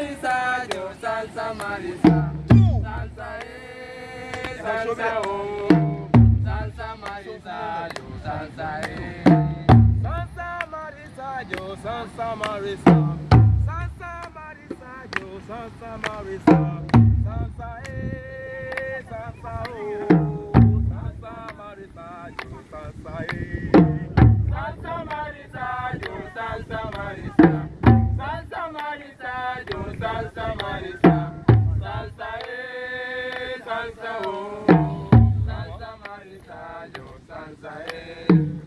Marisa, yo salsa Marisa. Salsa eh, salsa oh. Salsa Marisa, yo salsa eh. Salsa Marisa, yo salsa Marisa. Salsa Marisa, yo salsa Marisa. Salsa eh, salsa oh. Salsa Marisa, yo salsa eh. Salsa salsa, oh, salsa marita, yo salsa, eh.